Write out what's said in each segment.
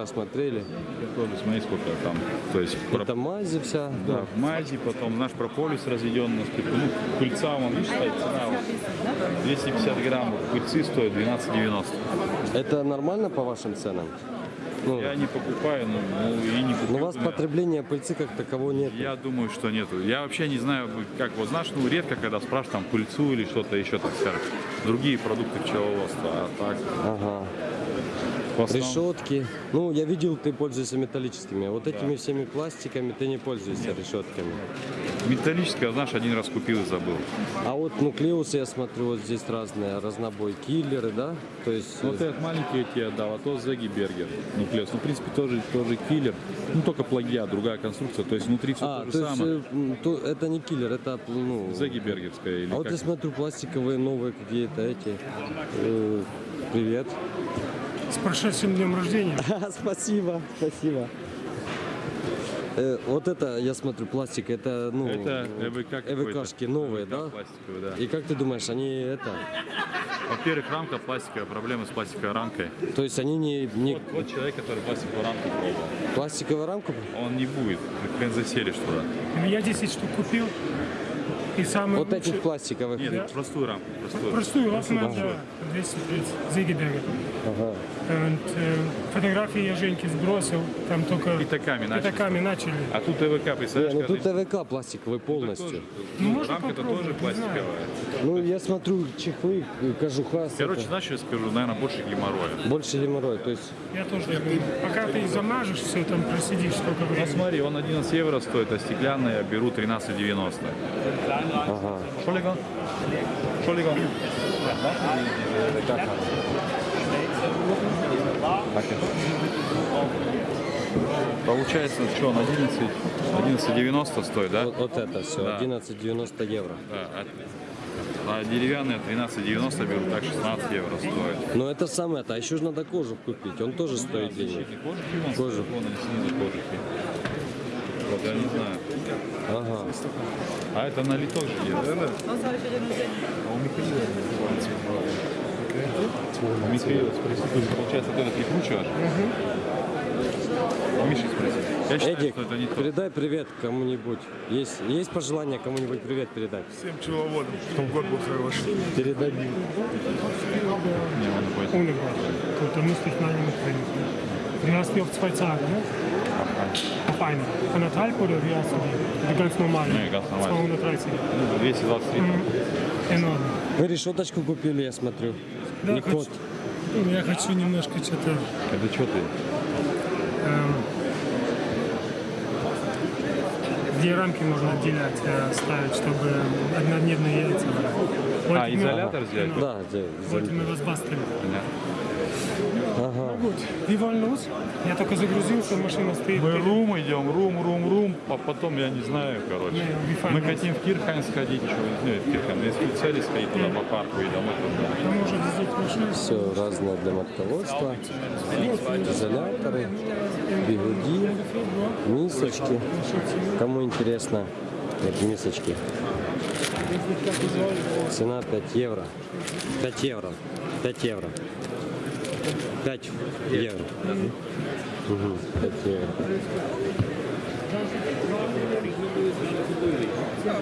вчера смотрели. Тоже смотри, сколько там. То есть Это мази вся. да, в мази, потом наш прополис разведен на спирту. Ну, пыльца, вон, видишь, стоит цена. вот 250 грамм пыльцы стоит 12,90. Это нормально по вашим ценам? Ну, Я не покупаю, ну, ну, и не но куплю. у вас да. потребление пыльцы как такового нет. Я думаю, что нету. Я вообще не знаю, как вот знаешь, ну редко, когда спрашивают там пыльцу или что-то еще, так скажем, другие продукты пчеловодства. А так, Ага. Решетки. Ну, я видел, ты пользуешься металлическими. а Вот этими всеми пластиками ты не пользуешься решетками. металлическое, знаешь, один раз купил и забыл. А вот нуклеусы, я смотрю, вот здесь разные. Разнобой киллеры, да? То есть... Вот этот маленький я тебе отдал, а то Зеги Бергер. Нуклеус. Ну, в принципе, тоже, тоже киллер. Ну, только плагиат, другая конструкция. То есть внутри все а, то же то есть самое. э, то- это не киллер, это ну... Зеги Бергерская или А вот как? я смотрю, пластиковые новые какие-то эти. Э, Привет. С прошедшим днем рождения. Спасибо, спасибо. Э, Вот это, я смотрю, пластик, это, ну, Это ЭВК. ЭВКшки новые, ЭВК да? Да. И как ты думаешь, они это, Во-первых, рамка пластиковая, проблемы с пластиковой рамкой. то есть они не, не Вот, вот человек, который пластиковую рамку пробовал. пластиковую рамку? Он не будет. Ты хрен заселишь туда. Я 10 штук купил. И самый Вот лучший... этих пластиковых. Нет, простую рамку. Простую. Простую рамку надо 230 Зигеберга. Ага. э, Фотографии я Женьке сбросил, там только Пятаками пятаками начали. А тут Не, представляешь, ну каждый- тут ЭВК пластиковый полностью. тоже. Ну, Ну, можно рамка-то попробовать, тоже не пластиковая. Ну, я смотрю, чехлы, кожуха, Короче, это, знаешь, что я скажу, наверное, больше геморроя. больше геморрой. То есть, Я тоже говорю. Пока ты замажешь все, там просидишь сколько Ну времени. смотри, он 11 евро стоит, а стеклянный я беру 13,90. Что ли, Что ли, Получается, что он 11, 11,90 стоит, да? Вот, вот это все, Да. 11,90 евро. Да, а, деревянные 13,90 беру, так 16 евро стоит. Но это самое, это, а еще же надо кожух купить, он тоже стоит денег. Кожухи Кожух. Вот я не знаю. Ага. А это на литок же едет. А у Михаила называется. У Михаила спроси, ты же, получается, ты это прикручиваешь? У Миши спроси. Я считаю, Эдик, что это не то. передай привет кому-нибудь. Есть, есть пожелание кому-нибудь привет передать? Всем пчеловодам, чтобы год был хороший. Передай. Не, он müsste ich mal mit trinken. Du hast die auf zwei Tage, ne? Auf eine. Anderthalb oder wie hast du die? Die ganz normale. Не, ganz normal. 230. Ну, 223. Enorm. Вы решеточку купили, я смотрю. Да, Не хочу- Ну, Я хочу немножко что-то... Это что ты? эм, где рамки можно отделять, ставить, чтобы однодневные яйца были. А, изолятор взять? Да, где- Wollte mir was basteln. Ага. Wollen los. Я только загрузился, машина стоит. Мы рум идем, рум, рум, рум, а потом я не знаю, короче. Вифань, Мы ну. хотим в Кирхайн сходить еще, нет, в Кирхайн, если в цели сходить туда по парку и домой. Машину. Все разное для матководства. Изоляторы, бигуди, мисочки. Кому интересно, эти мисочки. Цена 5 евро. 5 евро. 5 евро. 5 евро. Мгм, 5 евро.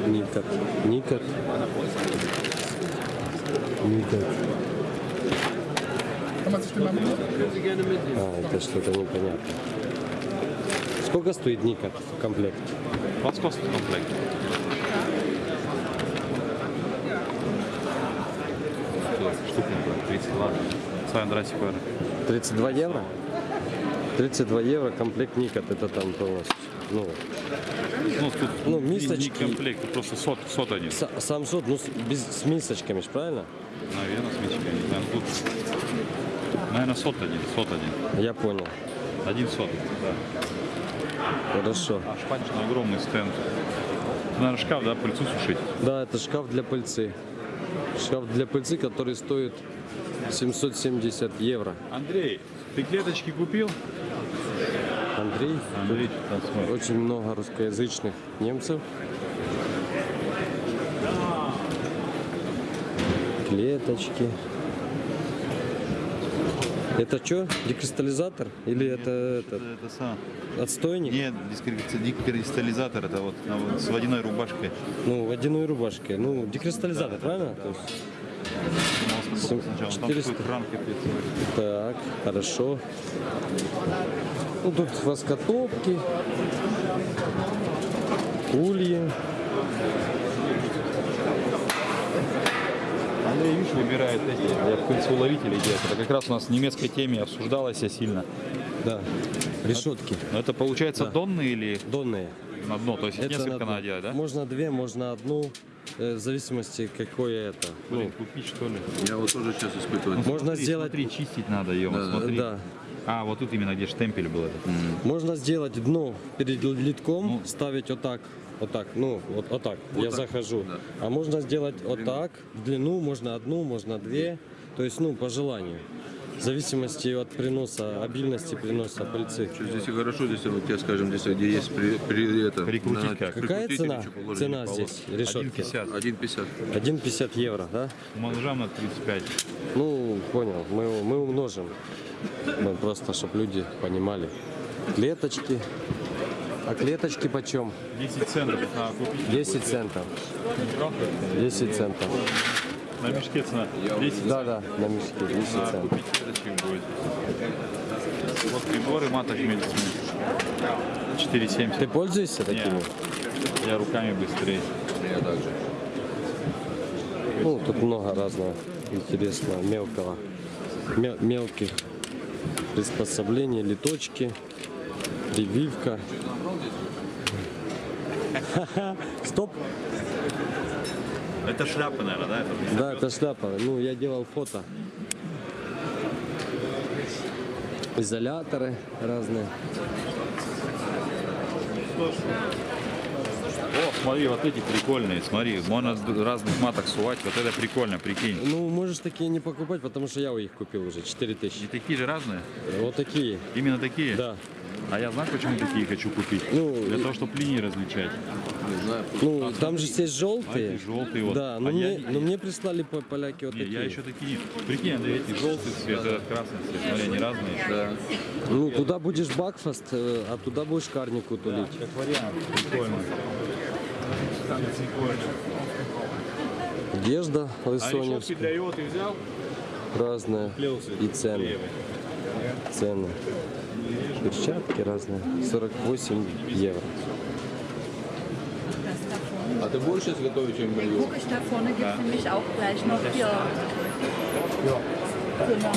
Никот. Никот. Никот. А, это что-то непонятно. Сколько стоит Никот в комплект? Московский комплект. Штука 30 ладно. С Андрасик 32 евро? 32 евро комплект Никот, это там полностью. Ну, Ну, тут Ну, мисочки. не комплект, просто сот, сот один. с- сам сот, ну, с, без, с мисочками, правильно? Наверное, с мячиками, не знаю. Тут, наверное, сот один, сот один. Я понял. Один сот, да. Хорошо. А шпанчный огромный стенд. Наверное, шкаф, да, пыльцу сушить. Да, это шкаф для пыльцы. Шкаф для пыльцы, который стоит 770 евро. Андрей, ты клеточки купил? Андрей, Андрей, очень много русскоязычных немцев. Клеточки. Это что, декристаллизатор? Или это этот, Это сам. отстойник? Нет, декристаллизатор, это вот, вот с водяной рубашкой. Ну, водяной рубашкой. Ну, декристаллизатор, правильно? То есть, Сем- Сначала там 400. такой кран капец. так, хорошо. Ну, тут воскотопки, ульи. Андрей, видишь, выбирает эти для пыльцеуловителей делать. Это как раз у нас в немецкой теме обсуждалось сильно. Да, решетки Но это получается Да. донные или донные. на дно? То есть Это несколько на- надо делать, да? Можно две, можно одну, в зависимости какое это. Ну, Блин, купить что ли? Я вот тоже сейчас испытываю. можно Смотри, сделать, Смотри, чистить надо ее, вот смотри. да, А, вот тут именно где штемпель был этот. можно сделать дно перед литком, Ну. ставить вот так, вот так, ну, вот, вот так, я так, захожу. да. А можно сделать вот так, в длину, можно одну, можно две, то есть, ну, по желанию. В зависимости от приноса, обильности приноса пыльцы. Здесь и хорошо, здесь вот тебе скажем, здесь где есть при, при это. Прикрутить на- как? Какая цена? Цена здесь решетки? 1,50. 1,50. 1,50 евро, да? Манжам на 35. Ну, понял, мы, мы умножим. Ну, просто, чтобы люди понимали. Клеточки. А клеточки почем? 10 центов надо купить. 10 центов. 10 центов. На мешке цена 10 Да, да, на мешке 10 Надо центов. купить клеточек будет. Вот приборы маток медицины. 4,70. Ты пользуешься такими? Не, я руками быстрее. Я также. Ну, тут много разного интересного, мелкого. Мел- мелких приспособлений, литочки, прививка. Стоп! Это шляпа, наверное, да? Это Да, это шляпа. Ну, я делал фото. Изоляторы разные. О, смотри, вот эти прикольные, смотри, можно разных маток сувать, вот это прикольно, прикинь. Ну, можешь такие не покупать, потому что я у их купил уже, 4000. И такие же разные? Вот такие, Именно такие? да. А я знаю, почему такие хочу купить? Ну, Для того, чтобы линии различать. Не знаю. Ну, там же есть А желтые. эти желтые вот. Да, но А мне, я- но мне прислали по- поляки вот Не, такие. я еще такие. Прикинь, Андрей, эти желтый цвет, этот красный цвет. Смотри, они разные. Да. Ну, туда будешь Бакфаст, э, а туда будешь карнику тулить. Как вариант. Прикольно. Одежда А лысоневская, для йоты взял? разная. И цены. Цены. Перчатки разные. 48 евро. А ты больше сейчас готовить, чем белье? Guck ich, da vorne gibt es nämlich auch gleich noch hier. Genau.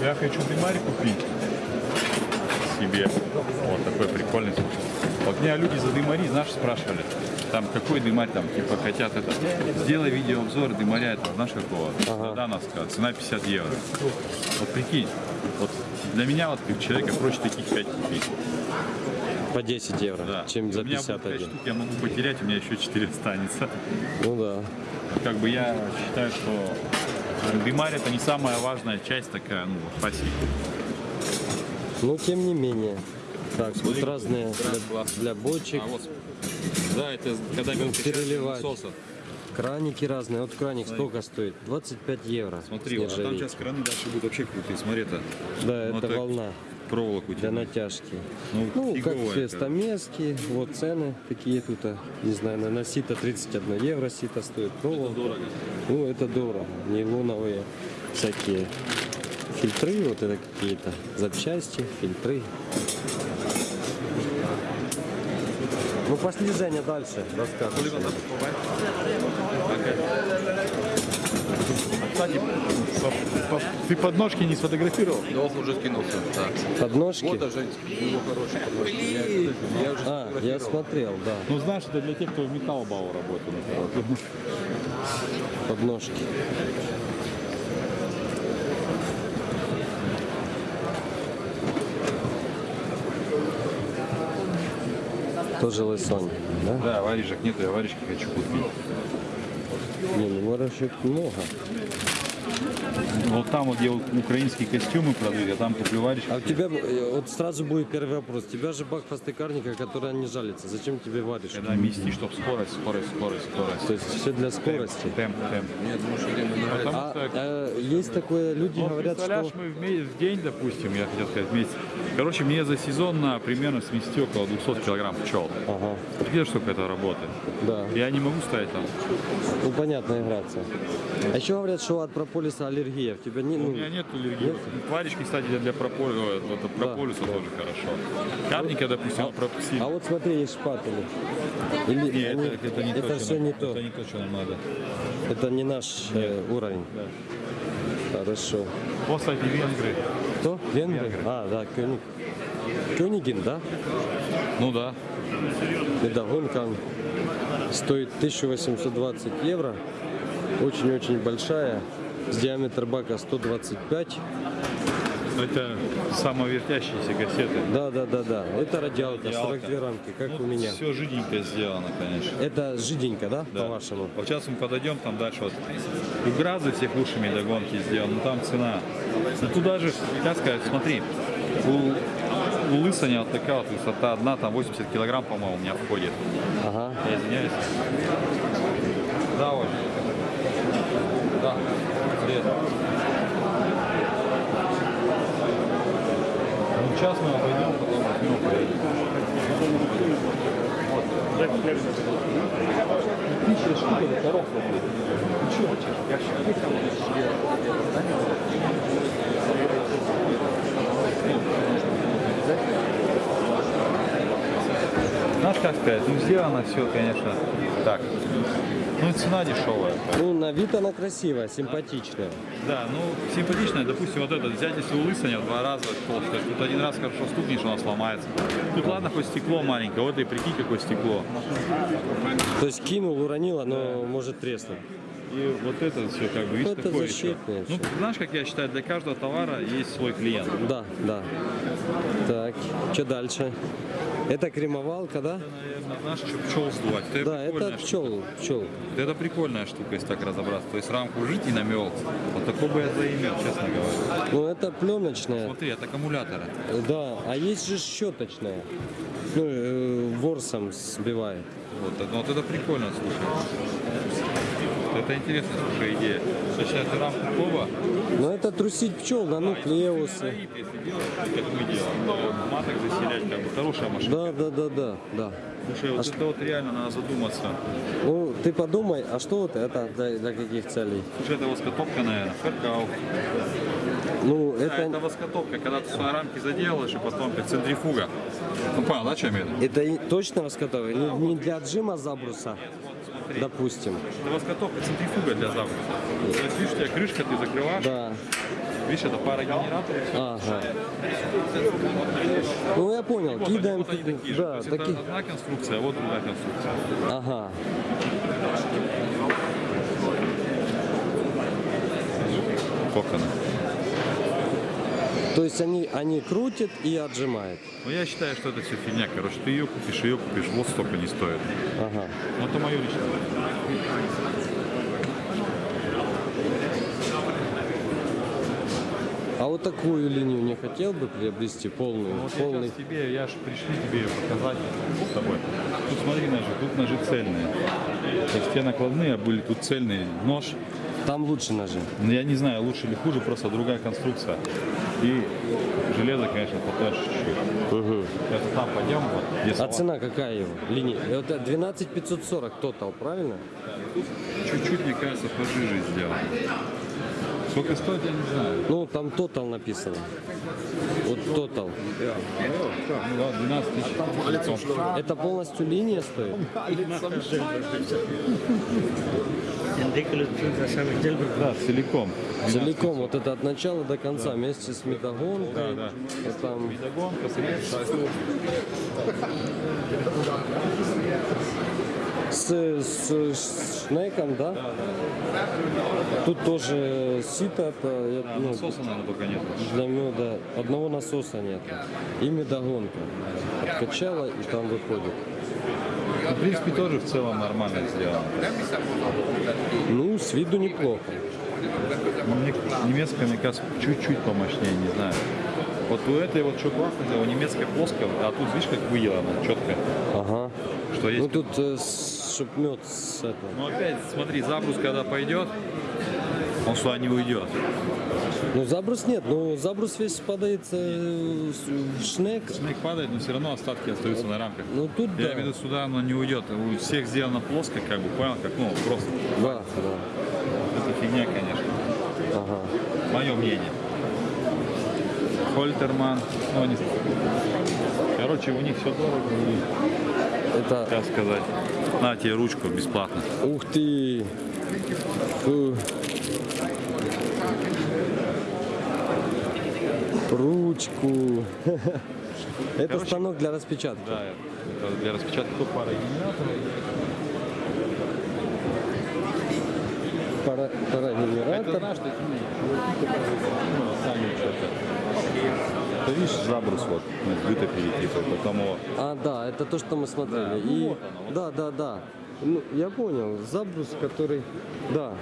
Я хочу дымарь купить себе. Вот такой прикольный. Вот меня люди за дымари, знаешь, спрашивали. Там какой дымарь там, типа хотят это. Сделай видеообзор дымаря, это знаешь какого? Нас сказать, цена 50 евро. Вот прикинь, вот для меня вот как человека проще таких 5 купить. По 10 евро, Да. чем за У меня будет 5 51. штук, я могу потерять, у меня еще 4 останется. Ну да. Как бы я считаю, что дымарь это не самая важная часть такая, ну, пассии. Но тем не менее. Так, тут разные для, для бочек. А вот. Да, это когда мелкий переливать. соса. Краники разные. Вот краник сколько стоит? 25 евро. Смотри, вот, а там сейчас краны дальше будут вообще крутые. Смотри, это Да, Вот это волна проволоку для натяжки. Ну, Ну, как все это. стамески, вот цены такие тут, а, не знаю, на сито 31 евро сито стоит. Ну, Дорого. Ну, это дорого. Нейлоновые всякие фильтры, вот это какие-то запчасти, фильтры. Ну, пошли, Женя, дальше рассказывай. Кстати, по- по- ты подножки не сфотографировал? Да, он уже скинулся. Да. Подножки? Вот, а женский, у него хороший подножки. Я, я уже А, я смотрел, да, Ну, знаешь, это для тех, кто в Металлбау работает. подножки. Тоже лысонь, да? Да, варежек нету, я варежки хочу купить. Не, ну ворожек много. Вот там вот, где вот украинские костюмы продают, я там куплю варежки. А у тебя э, вот сразу будет первый вопрос. Тебя же бак постыкарника, который не жалится. Зачем тебе варишь? Когда мести, чтобы скорость, скорость, скорость, скорость. То есть все для скорости. Темп, темп. Потому А, что э, есть такое, люди Ну, говорят, что... мы в, ме- в день, допустим, я хотел сказать, в месяц. Короче, мне за сезон на примерно смести около 200 килограмм пчел. Ага, Видишь, сколько это работает? да. Я не могу ставить там. Ну, понятно, играться. А еще говорят, что от прополиса аллергия. В тебя не... У Ну, меня нет аллергии. Варежки, кстати, для, прополиса, это прополиса тоже хорошо. Капника, допустим, пропустить. а вот смотри, есть шпатели. Или Не, они- это, это не то, это что все нам- не то. Это не то, что нам надо. Это не наш э, уровень. Хорошо. Вот, кстати, венгры. Кто? Венгры? А, да, Кёник. Кёнигин, да? Ну да. Медогонка стоит 1820 евро. Очень-очень большая. Диаметр бака 125. Это самовертящиеся кассеты. Да, да, да, да. Это радиалка, Радиалка. 42 рамки, как у меня. Все жиденько сделано, конечно. Это жиденько, да, Да. по-вашему? Вот сейчас мы подойдем, там дальше вот у Гразы всех лучшими догонки сделаны, но там цена. Ну туда же, как сказать, смотри, у, у Лысаня вот такая вот высота одна, там 80 килограмм, по-моему, у меня входит. Ага. Я извиняюсь. Да, Оль. Да. Привет. Ну, сейчас мы обойдем, потом возьмем, поедем. Знаешь, как сказать, ну сделано все, конечно, так. Ну и цена дешевая. Ну, на вид она красивая, симпатичная. Да, ну симпатичная, допустим, вот этот взять, если у лысаня в два раза толстая, тут один раз хорошо стукнешь, она сломается. Тут ладно, хоть стекло маленькое, вот и прикинь, какое стекло. То есть кинул, уронил, оно может треснуть. И вот это все как бы, видишь, Это такое еще. Ну, всё. знаешь, как я считаю, для каждого товара есть свой клиент. Да, да. Так, что дальше? Это кремовалка, да? Наверное, знаешь, что пчел сдувать. Это Да, это штука. пчел, пчел. Это прикольная штука, если так разобраться. То есть рамку жить и намел. Вот такой бы я заимел, честно говоря. Ну, это пленочная. Смотри, от аккумулятора. Да, а есть же щеточная. Ну, э, ворсом сбивает. Вот, это- вот это прикольно, слушай. Это интересная, слушай, идея. Сейчас рамку коба, Но это трусить пчел на нуклеусы. если делать, как мы делаем, маток заселять, как бы хорошая машина. Да, да, да, да, да. Слушай, вот это вот реально надо задуматься. Ну, ты подумай, а что вот это для, для каких целей? Слушай, это воскотопка, наверное, феркау. Ну, Да, это это, воскотопка, когда ты свои рамки заделаешь, и потом как центрифуга. Ну, понял, да, виду? это и точно раскатывай? Не, не для отжима забруса, допустим. Это воскотопка, центрифуга для забруса. То есть, видишь, у тебя крышка, ты закрываешь, Да. видишь, это пара генераторов. Ага. Ну, я понял. Вот они, Кидаем. вот они такие же. То Да, есть такие. это одна конструкция, а вот другая конструкция. Ага. Коконы. То есть они, они крутят и отжимают. Ну, я считаю, что это все фигня. Короче, ты ее купишь, ее купишь, вот столько не стоит. Ага. Ну, это мое личное. А вот такую линию не хотел бы приобрести полную, Вот я полный. тебе, я же пришли тебе ее показать с тобой. Тут смотри ножи, тут ножи цельные. То есть те накладные а были, тут цельный нож. Там лучше ножи. Ну, Я не знаю, лучше или хуже, просто другая конструкция. И железо, конечно, потоньше чуть-чуть. Это там пойдем, вот, А салат. цена какая его? Линия? Это 12 540 тотал, правильно? Чуть-чуть, мне кажется, пожиже сделано. Сколько стоит, я не знаю. Ну, там тотал написано. Вот тотал. Да, 12 тысяч. Это полностью линия стоит? Да, целиком. Целиком, вот это от начала до конца, вместе с метагонкой. Да, да. Вот там средства. с, с, с шнеком, да? Тут тоже сито, это, я- Да, ну, насоса, наверное, только нет. для меда одного насоса нет. И медогонка. Откачала и там выходит. Ну, В принципе, тоже в целом нормально сделано. Ну, с виду неплохо. Мне немецкая, мне кажется, чуть-чуть помощнее, не знаю. Вот у этой вот что классно, у немецкой плоская, а тут видишь, как выделано, четко. Ага. Что есть. Ну тут, э, с- чтоб мед с этого. Ну опять, смотри, забрус, когда пойдет, он сюда не уйдет. Ну забрус нет, ну забрус весь падает э, в шнек. Снег падает, но все равно остатки остаются на рамках. Ну тут Я да. имею в виду, сюда оно не уйдет. У всех сделано плоско, как бы, понял, как, ну, просто. Да, да. Это фигня, конечно. Ага. Мое мнение. Хольтерман, ну, знаю. Короче, у них все дорого, Это, как сказать. На тебе ручку бесплатно. ух ты. Фу. Ручку. Это Короче, станок для распечатки. Да, это для распечатки пара. Пара, Это парагенератор. знаешь, такие ну, сами что-то. Ты видишь забрус вот, ну, вытопили типа, потому А, да, это то, что мы смотрели. Да, ну И, вот оно, вот. да, да, да. Ну, я понял. Забрус, который, да.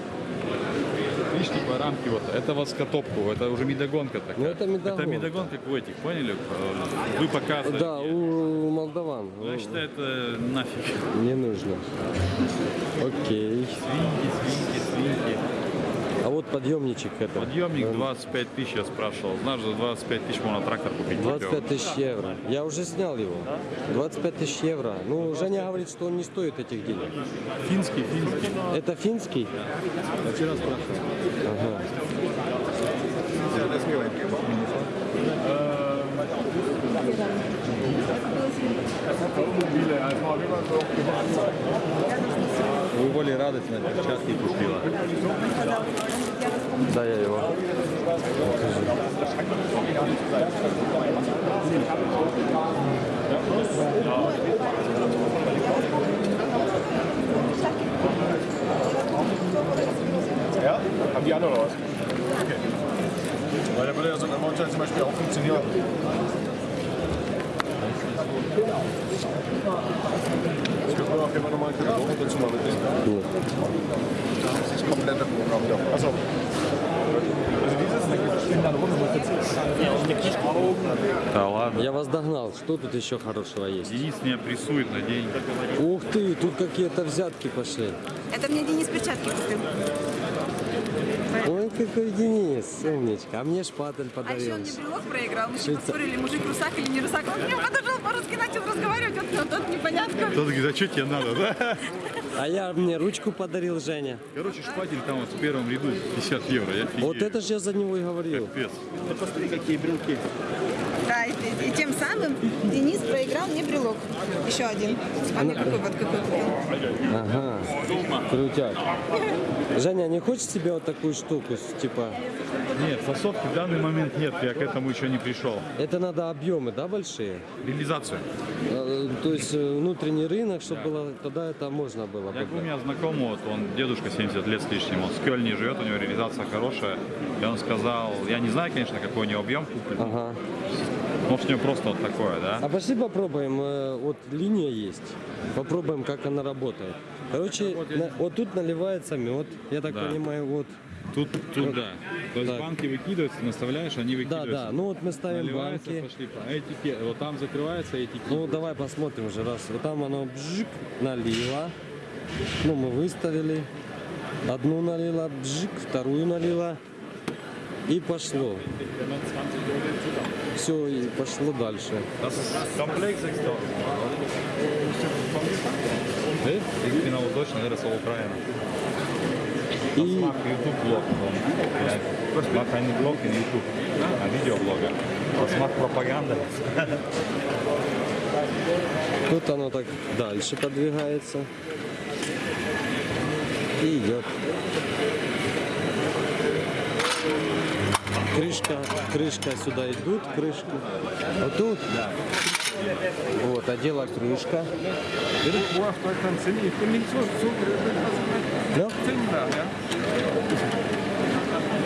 видишь, типа рамки вот, это воскотопку, это уже медогонка такая. Ну, это медогонка. Это медогонка, как у этих, поняли? Э, Вы показываете. Да, у молдаван. Ну, Я считаю, это нафиг. Не нужно. Окей. Свиньки, свиньки, свиньки. Вот подъемничек это. Подъемник 25 тысяч я спрашивал. Знаешь, за 25 тысяч можно трактор купить. 25 тысяч евро. Я уже снял его. 25 тысяч евро. Ну, Женя говорит, что он не стоит этих денег. Финский, финский. Это финский? Я вчера спрашивал. Ага. Вы более радость на перчатки купила. Да, я его. Ja, haben die anderen oder was? Okay. Weil da würde ja so ein Monitor zum Beispiel auch funktionieren. Jeden Fall nochmal einen Katalogen dazu mal mitnehmen. Нет. Das ist das komplette Programm da. Achso. Also dieses stehen dann runter, wo Да ладно. Я вас догнал. Что тут еще хорошего есть? Денис меня прессует на деньги. Ух ты, тут какие-то взятки пошли. Это мне Денис перчатки купил. Ой, какой Денис, умничка. А мне шпатель А еще подарил. он мне брелок проиграл. Мы еще поспорили, мужик русак или не русак. Он мне подошел по-русски, начал разговаривать. Вот, вот, вот непонятно. Тот говорит, а что тебе надо, да? А я мне ручку подарил, Женя. Короче, шпатель там вот в первом ряду 50 евро. Я офигею. Вот это же я за него и говорил. Капец. Да, и, и- и тем самым Денис проиграл мне брелок. Еще один. А мне какой вот какой купил? Ага, крутяк. Женя, не хочешь себе вот такую штуку, типа, Нет, фасовки в данный момент нет, я к этому еще не пришел. это надо объемы, да, большие? Реализацию. Э, То есть э, внутренний рынок, чтобы было, тогда это можно было Я бы. у меня знакомый, вот он дедушка 70 лет с лишним, он в Кёльне живет, у него реализация хорошая. И он сказал, я не знаю, конечно, какой у него объем куплен, Ага. Может у него просто вот такое, да? А пошли попробуем, э, вот линия есть, попробуем, как она работает. Короче, на- вот тут наливается мед, я так Да. понимаю, вот. Тут, тут да. То есть Так. банки выкидываются, наставляешь, они Да, выкидываются. да, ну вот мы ставим Наливается, банки. пошли. А этики, вот там закрывается этики. Ну давай посмотрим уже раз. Вот там оно бжик налило. Ну мы выставили. Одну налила, бжик, вторую налила. И пошло. Все, и пошло дальше. Э? Ich bin Deutschland, er Ukraine. И Ich mache YouTube-Blog. Ich mache einen Blog in YouTube, ein Videoblogger. Das macht Propaganda. тут оно так дальше подвигается. И идет. Крышка, крышка сюда идут, крышки. Вот тут. Вот, одела крышка. Да? drin da, ja.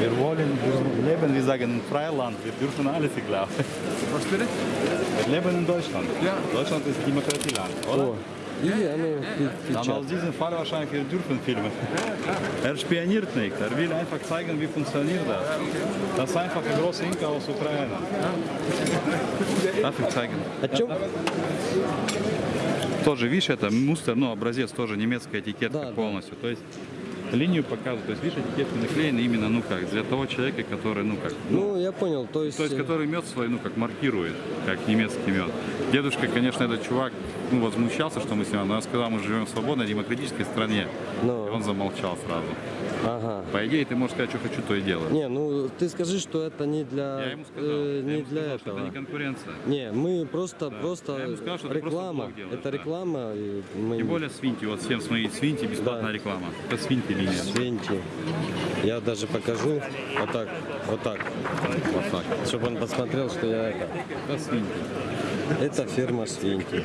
Wir wollen, wir leben, wir sagen, Freiland. Wir dürfen alles, ich glaube. Was bitte? Wir leben in Deutschland. Ja. Deutschland ist Demokratieland, oder? О, aus печатает. diesem Fall wahrscheinlich wir dürfen filmen. Er spioniert nicht, er will einfach zeigen, wie funktioniert das. Das ist einfach ein großer Inka aus Ukraine. Darf ich zeigen? Тоже, видишь, это мустер, ну, образец тоже немецкая этикетка Да, да. полностью. То есть линию показывают. То есть, видишь, этикетки наклеены именно, ну как, для того человека, который, ну как, Ну, я понял, то есть... то есть, э, который мед свой, ну, как маркирует, как немецкий мед. Дедушка, конечно, этот чувак, ну, возмущался, что мы с ним, но я сказал, мы живем в свободной демократической стране. Ну. И он замолчал сразу. Ага. По идее, ты можешь сказать, что хочу, то и делаю. Не, ну ты скажи, что это не для, Я ему сказал, э, я не ему для сказал, что этого. это не конкуренция. Не, мы просто, просто Я ему сказал, что просто реклама. блог делаешь, это да. реклама. И мы... Тем более Свинти, вот всем смотри, Свинти бесплатная Да. реклама. Это Свинти линия. Свинти. Я даже покажу вот так, вот так, Вот так. чтобы он посмотрел, что я это. Это Свинти. Это фирма Свинти.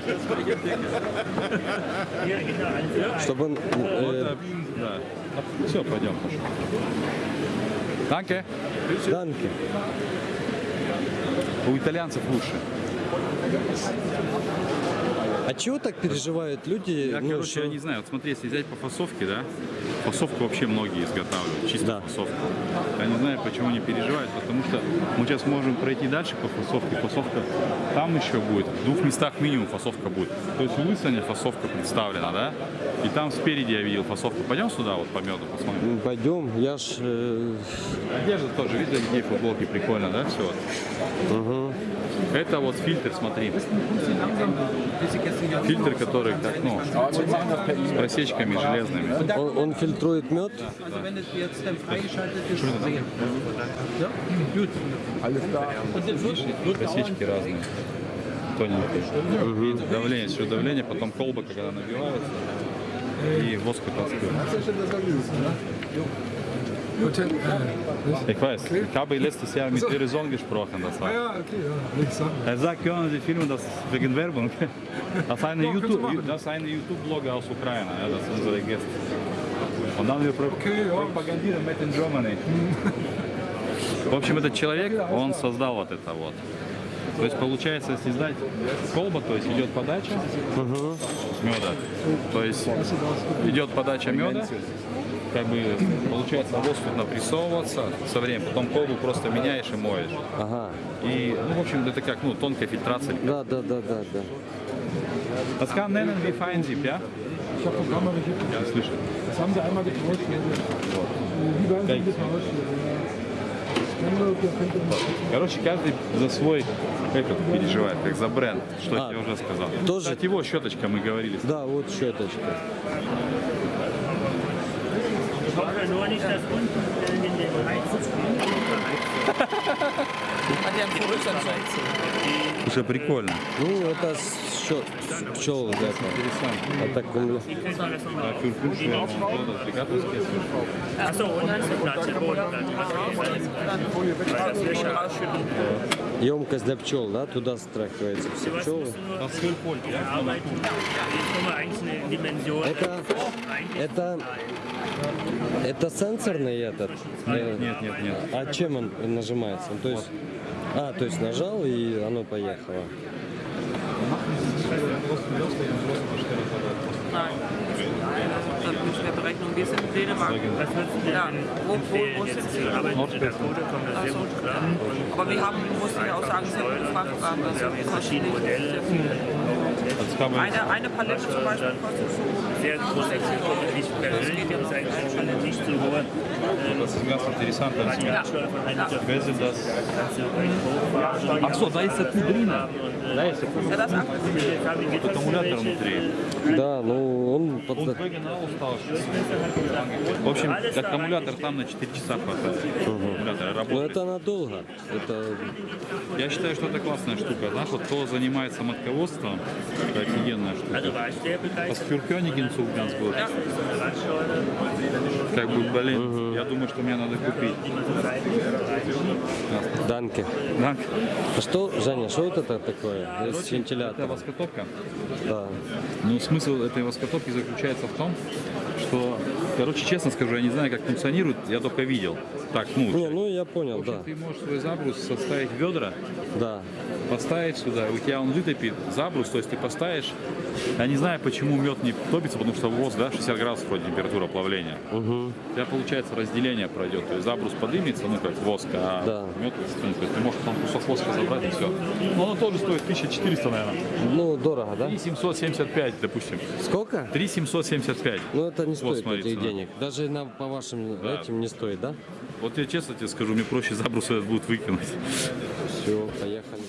Чтобы он... э, Да. Все, пойдем. Данке. Данки. У итальянцев лучше. А чего так переживают люди? Я, ну, короче, что- я не знаю. Вот смотри, если взять по фасовке, да, фасовку вообще многие изготавливают, чисто Да. фасовку. Я не знаю, почему они переживают, потому что мы сейчас можем пройти дальше по фасовке. Фасовка там еще будет, в двух местах минимум фасовка будет. То есть в Лысане фасовка представлена, да, и там спереди я видел фасовку. Пойдем сюда, вот по меду посмотрим. М, Пойдем, я ж... э, Одежда тоже, видно, детей футболки прикольно, да, все. Это вот фильтр, смотри. Фильтр, который так, ну, с просечками железными. он, он фильтрует мед? Просечки разные. Тоненькие. И давление, все давление, потом колба, когда набивается, и воск вытаскивает. Ich weiß, ich habe letztes Jahr mit Ihrer Sohn gesprochen. Das war. Ja, okay, ja, nichts. Er sagt, können Sie filmen das wegen Werbung? Das ist eine YouTube, das ist eine YouTube-Blogger aus Ukraine, ja, das sind unsere Gäste. Und dann wir Okay, ja. propagieren mit in Germany. В общем, этот человек, он создал вот это вот. То есть получается, если сдать колба, то есть идет подача меда. То есть идет подача меда, как бы получается воздух напрессовываться со временем, потом колбу просто меняешь и моешь. Ага. И, ну, в общем, это как, ну, тонкая фильтрация. Да, да, да, да, да. Das kann nennen wie Feinsieb, ja? Ich habe Programme. Ja, слышал. Das haben sie einmal getauscht. Wie werden sie getauscht? Короче, каждый за свой этот переживает, как за бренд, что А, я уже сказал. тоже- Кстати, его щеточка, мы говорили. Да, вот щеточка. Nur nicht das unten in den Уже прикольно. Ну, это с пчел это. А так он- А емкость для пчел, да? Туда страхивается все пчелы. Это, это, это сенсорный этот? Нет, нет, нет. А чем он нажимается? То есть, а, то есть нажал и оно поехало. Nein. Das müssen wir berechnen. Wir sind in Dänemark. Wo, sind Sie? das gut? Aber wir haben, muss ich auch sagen, sehr viele Frachtwagen. Das Wir haben jetzt kostet verschiedene nicht Modelle. Das Eine, eine Palette zum Beispiel kostet so Sehr große Zielgruppe, nicht erhöht, ist eigentlich schon eine nicht so hohe Das ist ganz interessant. Das ist Radialsteuer von 1 Wer sind das? kannst du recht hochfahren. Ach so, da ist der Kuh drin. Da ist der Kuh. Ja, das ab. Jetzt habe ich jetzt Аккумулятор внутри. Да, ну он под... В общем, аккумулятор там на 4 часа хватает. Аккумулятор Ну работает. это надолго. Это Я считаю, что это классная штука. Знаешь, вот кто занимается матководством, это офигенная штука. Begeistert. Паскюркёнигин ganz gut. Radsteuer, Как бы, блин, я думаю, что мне надо купить. данки. Да? А что, Женя, что вот это такое? С Это вентилятором. воскотопка. Да. Ну, смысл этой воскотопки заключается в том, что Короче, честно скажу, я не знаю, как функционирует, я только видел. Так, ну, Не, ну я понял, общем, да. ты можешь свой забрус составить в ведра, Да. поставить сюда, у тебя он вытопит забрус, то есть ты поставишь. Я не знаю, почему мед не топится, потому что воск, да, 60 градусов вроде температура плавления. У тебя получается разделение пройдет, то есть забрус подымется, ну как воск, а Да. мед ну, то есть ты можешь там кусок воска забрать и все. Но оно тоже стоит 1400, наверное. Ну, дорого, да? 3775, допустим. Сколько? 3775. Ну, это не Вот, стоит смотри, этих цена денег. Даже на, по вашим да. этим не стоит, да? Вот я честно тебе скажу, мне проще забрус этот будет выкинуть. Все, поехали.